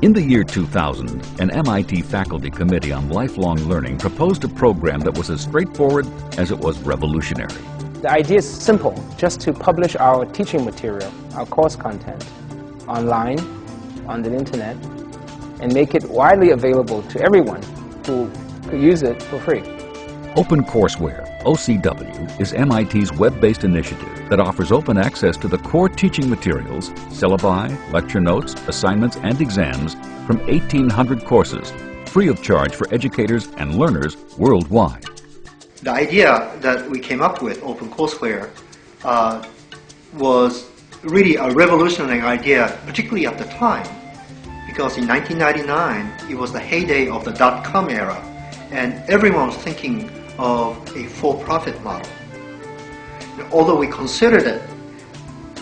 In the year 2000, an MIT faculty committee on lifelong learning proposed a program that was as straightforward as it was revolutionary. The idea is simple, just to publish our teaching material, our course content, online, on the internet, and make it widely available to everyone who could use it for free. OpenCourseware, OCW, is MIT's web-based initiative that offers open access to the core teaching materials, syllabi, lecture notes, assignments, and exams from 1,800 courses, free of charge for educators and learners worldwide. The idea that we came up with, OpenCourseware, uh, was really a revolutionary idea, particularly at the time, because in 1999, it was the heyday of the dot-com era, and everyone was thinking of a for-profit model. Although we considered it,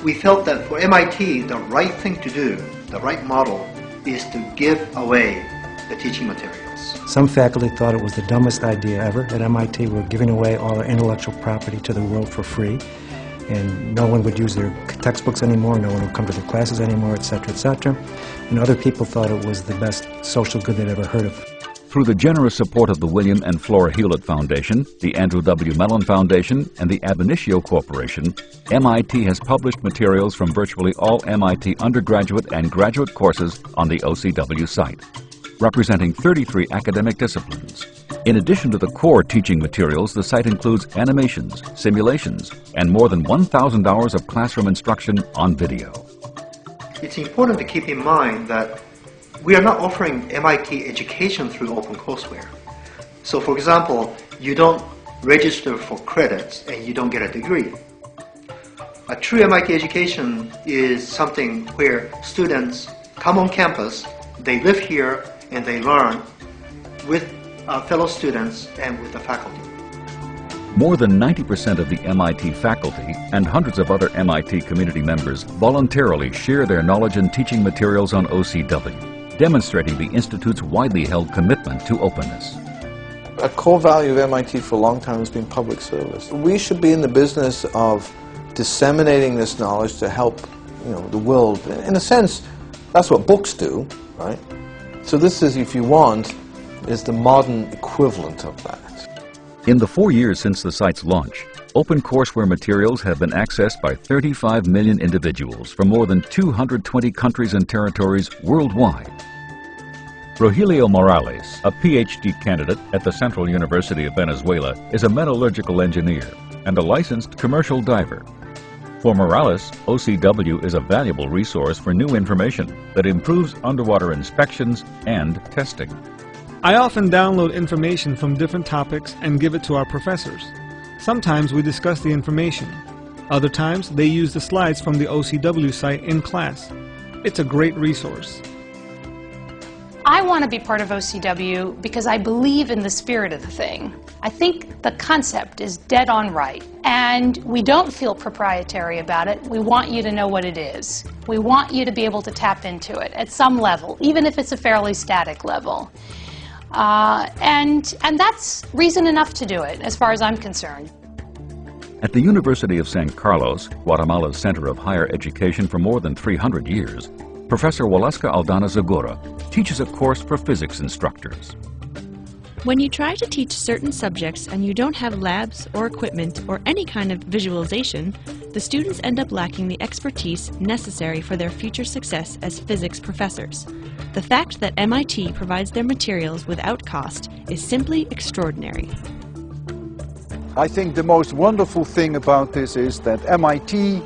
we felt that for MIT, the right thing to do, the right model, is to give away the teaching materials. Some faculty thought it was the dumbest idea ever. At MIT, we're giving away all our intellectual property to the world for free, and no one would use their textbooks anymore, no one would come to their classes anymore, etc., etc. And other people thought it was the best social good they'd ever heard of. Through the generous support of the William and Flora Hewlett Foundation, the Andrew W. Mellon Foundation, and the Ab Initio Corporation, MIT has published materials from virtually all MIT undergraduate and graduate courses on the OCW site, representing 33 academic disciplines. In addition to the core teaching materials, the site includes animations, simulations, and more than 1,000 hours of classroom instruction on video. It's important to keep in mind that we are not offering MIT education through OpenCourseware. So for example, you don't register for credits and you don't get a degree. A true MIT education is something where students come on campus, they live here, and they learn with uh, fellow students and with the faculty. More than 90% of the MIT faculty and hundreds of other MIT community members voluntarily share their knowledge and teaching materials on OCW demonstrating the Institute's widely held commitment to openness. A core value of MIT for a long time has been public service. We should be in the business of disseminating this knowledge to help you know, the world. In a sense, that's what books do, right? So this is, if you want, is the modern equivalent of that. In the four years since the site's launch, OpenCourseware materials have been accessed by 35 million individuals from more than 220 countries and territories worldwide. Rogelio Morales, a PhD candidate at the Central University of Venezuela, is a metallurgical engineer and a licensed commercial diver. For Morales, OCW is a valuable resource for new information that improves underwater inspections and testing. I often download information from different topics and give it to our professors. Sometimes we discuss the information. Other times they use the slides from the OCW site in class. It's a great resource. I want to be part of OCW because I believe in the spirit of the thing. I think the concept is dead on right, and we don't feel proprietary about it. We want you to know what it is. We want you to be able to tap into it at some level, even if it's a fairly static level. Uh, and, and that's reason enough to do it, as far as I'm concerned. At the University of San Carlos, Guatemala's center of higher education for more than 300 years, Professor Waleska Aldana Zagora teaches a course for physics instructors. When you try to teach certain subjects and you don't have labs or equipment or any kind of visualization, the students end up lacking the expertise necessary for their future success as physics professors. The fact that MIT provides their materials without cost is simply extraordinary. I think the most wonderful thing about this is that MIT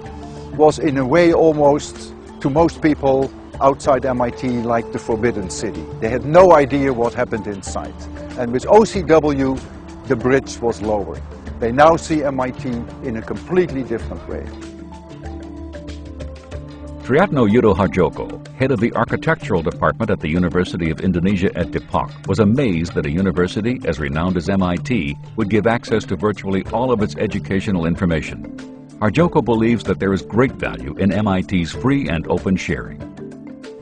was in a way almost to most people outside MIT like the Forbidden City. They had no idea what happened inside. And with OCW, the bridge was lowered. They now see MIT in a completely different way. Triatno Yudo Harjoko, head of the architectural department at the University of Indonesia at Depok, was amazed that a university as renowned as MIT would give access to virtually all of its educational information. Harjoko believes that there is great value in MIT's free and open sharing.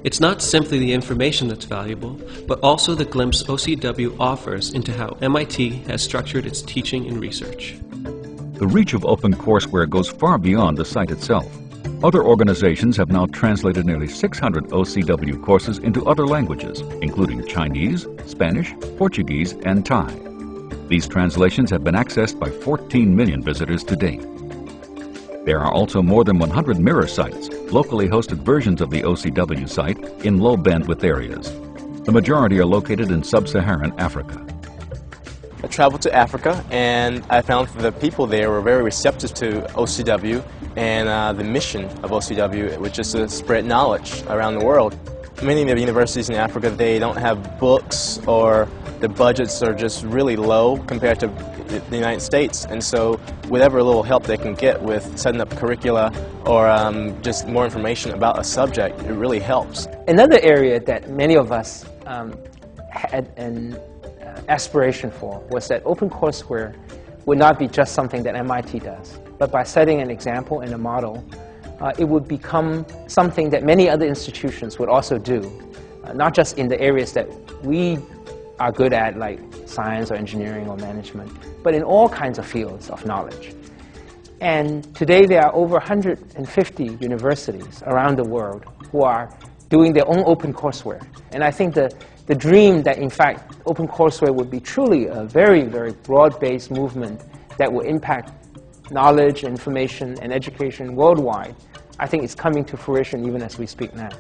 It's not simply the information that's valuable, but also the glimpse OCW offers into how MIT has structured its teaching and research. The reach of OpenCourseware goes far beyond the site itself. Other organizations have now translated nearly 600 OCW courses into other languages, including Chinese, Spanish, Portuguese, and Thai. These translations have been accessed by 14 million visitors to date. There are also more than 100 mirror sites, locally hosted versions of the OCW site in low bandwidth areas. The majority are located in sub-Saharan Africa. I traveled to Africa and I found the people there were very receptive to OCW and uh, the mission of OCW, which is to spread knowledge around the world. Many of the universities in Africa, they don't have books or the budgets are just really low compared to the United States. And so whatever little help they can get with setting up curricula or um, just more information about a subject, it really helps. Another area that many of us um, had an uh, aspiration for was that OpenCourseware would not be just something that MIT does. But by setting an example and a model, uh, it would become something that many other institutions would also do, uh, not just in the areas that we are good at, like science or engineering or management, but in all kinds of fields of knowledge. And today there are over 150 universities around the world who are doing their own open courseware. And I think the, the dream that, in fact, open courseware would be truly a very, very broad-based movement that will impact knowledge, information, and education worldwide, I think it's coming to fruition even as we speak now.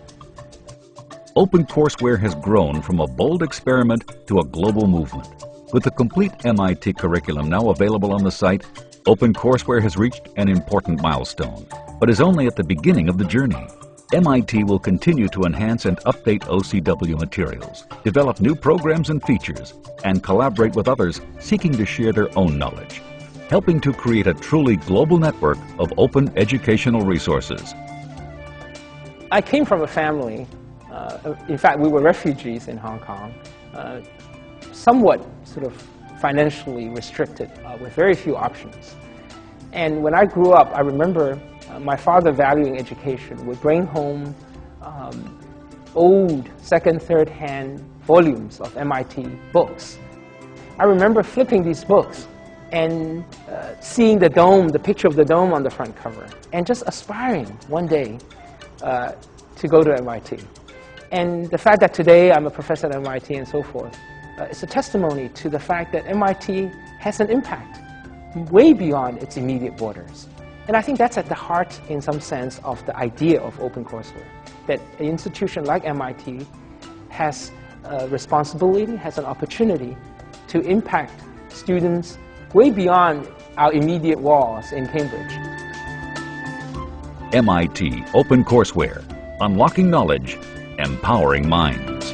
OpenCourseware has grown from a bold experiment to a global movement. With the complete MIT curriculum now available on the site, OpenCourseware has reached an important milestone, but is only at the beginning of the journey. MIT will continue to enhance and update OCW materials, develop new programs and features, and collaborate with others seeking to share their own knowledge helping to create a truly global network of open educational resources. I came from a family, uh, in fact, we were refugees in Hong Kong, uh, somewhat sort of financially restricted, uh, with very few options. And when I grew up, I remember uh, my father valuing education would bring home um, old second, third hand volumes of MIT books. I remember flipping these books and uh, seeing the dome, the picture of the dome on the front cover, and just aspiring one day uh, to go to MIT. And the fact that today I'm a professor at MIT and so forth, uh, is a testimony to the fact that MIT has an impact way beyond its immediate borders. And I think that's at the heart, in some sense, of the idea of OpenCourseware, that an institution like MIT has a responsibility, has an opportunity to impact students way beyond our immediate walls in Cambridge. MIT OpenCourseware, unlocking knowledge, Empowering Minds.